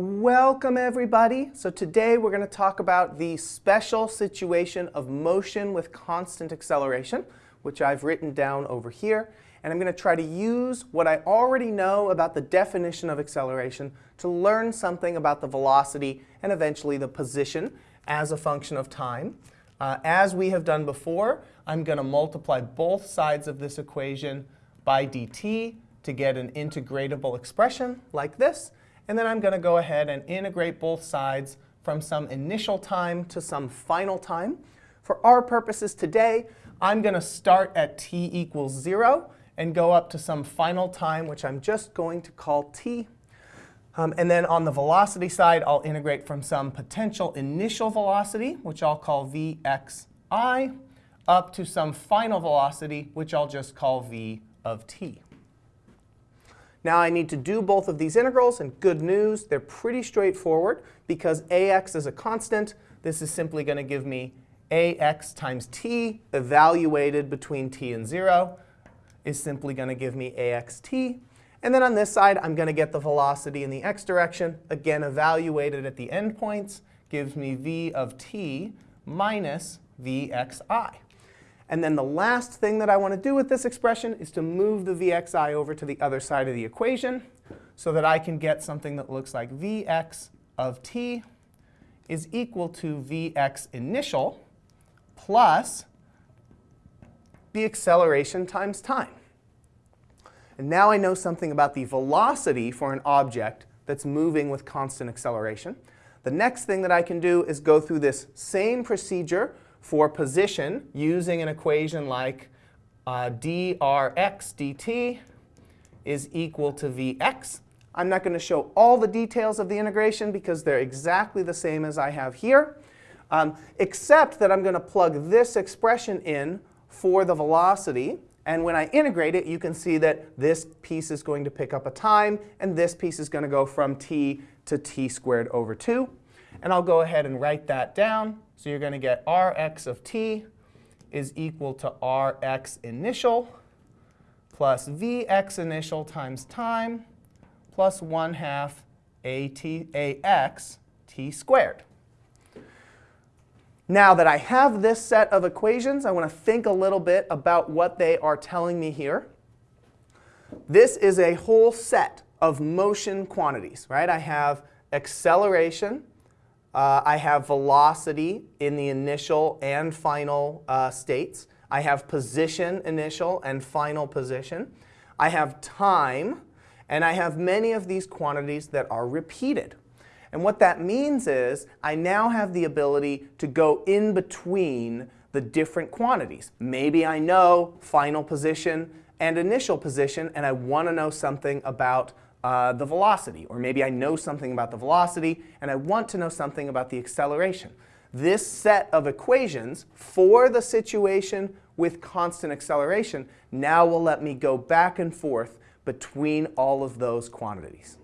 Welcome everybody. So today we're going to talk about the special situation of motion with constant acceleration, which I've written down over here. And I'm going to try to use what I already know about the definition of acceleration to learn something about the velocity and eventually the position as a function of time. Uh, as we have done before, I'm going to multiply both sides of this equation by dt to get an integratable expression like this. And then I'm going to go ahead and integrate both sides from some initial time to some final time. For our purposes today, I'm going to start at t equals 0 and go up to some final time, which I'm just going to call t. Um, and then on the velocity side, I'll integrate from some potential initial velocity, which I'll call vxi, up to some final velocity, which I'll just call v of t. Now I need to do both of these integrals, and good news, they're pretty straightforward. Because ax is a constant, this is simply going to give me ax times t evaluated between t and 0 is simply going to give me axt. And then on this side, I'm going to get the velocity in the x direction. Again, evaluated at the endpoints gives me v of t minus vxi. And then the last thing that I want to do with this expression is to move the vxi over to the other side of the equation so that I can get something that looks like vx of t is equal to vx initial plus the acceleration times time. And now I know something about the velocity for an object that's moving with constant acceleration. The next thing that I can do is go through this same procedure for position using an equation like uh, drx dt is equal to vx. I'm not going to show all the details of the integration because they're exactly the same as I have here, um, except that I'm going to plug this expression in for the velocity. And when I integrate it, you can see that this piece is going to pick up a time, and this piece is going to go from t to t squared over 2. And I'll go ahead and write that down. So you're going to get Rx of t is equal to Rx initial plus Vx initial times time plus 1 half AT, AX t squared. Now that I have this set of equations, I want to think a little bit about what they are telling me here. This is a whole set of motion quantities, right? I have acceleration, uh, I have velocity in the initial and final uh, states. I have position initial and final position. I have time. And I have many of these quantities that are repeated. And what that means is I now have the ability to go in between the different quantities. Maybe I know final position and initial position, and I want to know something about uh, the velocity. Or maybe I know something about the velocity and I want to know something about the acceleration. This set of equations for the situation with constant acceleration now will let me go back and forth between all of those quantities.